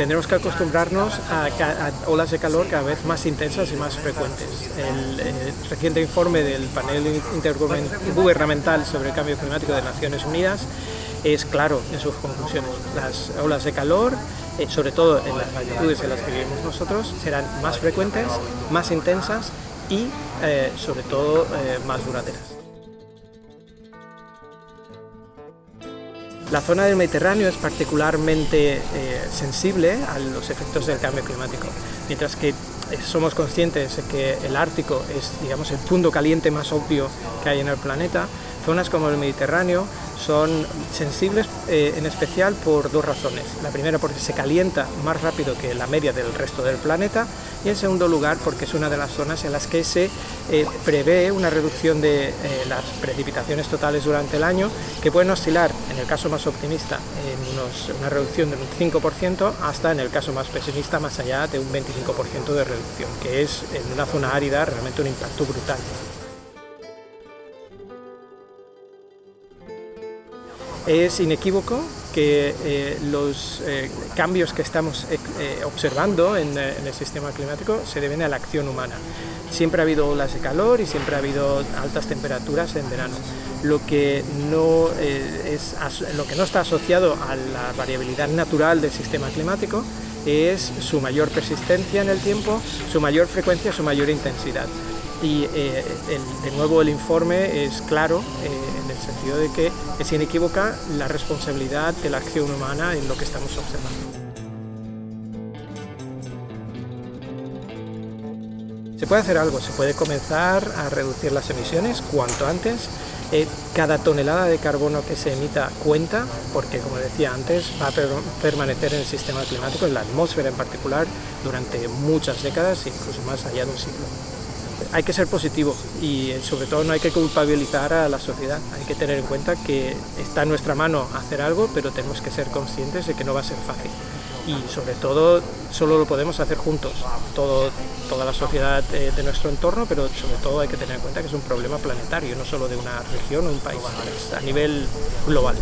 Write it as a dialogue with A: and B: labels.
A: tendremos que acostumbrarnos a, olas de calor cada vez más intensas y más frecuentes. El, el, reciente informe del panel intergubernamental sobre el cambio climático de Naciones Unidas es claro en sus conclusiones. Las olas de calor, eh, sobre todo en las latitudes en las que vivimos nosotros, serán más frecuentes, más intensas y eh, sobre todo eh, más duraderas. La zona del Mediterráneo es particularmente eh, sensible a los efectos del cambio climático, mientras que somos conscientes de que el Ártico es digamos, el punto caliente más obvio que hay en el planeta, zonas como el Mediterráneo son sensibles eh, en especial por dos razones. La primera porque se calienta más rápido que la media del resto del planeta y en segundo lugar porque es una de las zonas en las que se eh, prevé una reducción de eh, las precipitaciones totales durante el año que pueden oscilar, en el caso más optimista, en una reducción del 5% hasta en el caso más pesimista más allá de un 25% de reducción, que es en una zona árida realmente un impacto brutal. Es inequívoco que eh, los eh, cambios que estamos eh, observando en, el sistema climático se deben a la acción humana. Siempre ha habido olas de calor y siempre ha habido altas temperaturas en verano. Lo que no, es, lo que no está asociado a la variabilidad natural del sistema climático es su mayor persistencia en el tiempo, su mayor frecuencia, su mayor intensidad y eh, de nuevo el informe es claro eh, en el sentido de que es inequívoca la responsabilidad de la acción humana en lo que estamos observando. Se puede hacer algo, se puede comenzar a reducir las emisiones cuanto antes. Eh, cada tonelada de carbono que se emita cuenta, porque como decía antes, va a permanecer en el sistema climático, en la atmósfera en particular, durante muchas décadas, incluso más allá de un siglo hay que ser positivo y sobre todo no hay que culpabilizar a la sociedad, hay que tener en cuenta que está en nuestra mano hacer algo, pero tenemos que ser conscientes de que no va a ser fácil y sobre todo solo lo podemos hacer juntos, toda la sociedad eh, de nuestro entorno, pero sobre todo hay que tener en cuenta que es un problema planetario, no solo de una región o un país, a nivel global.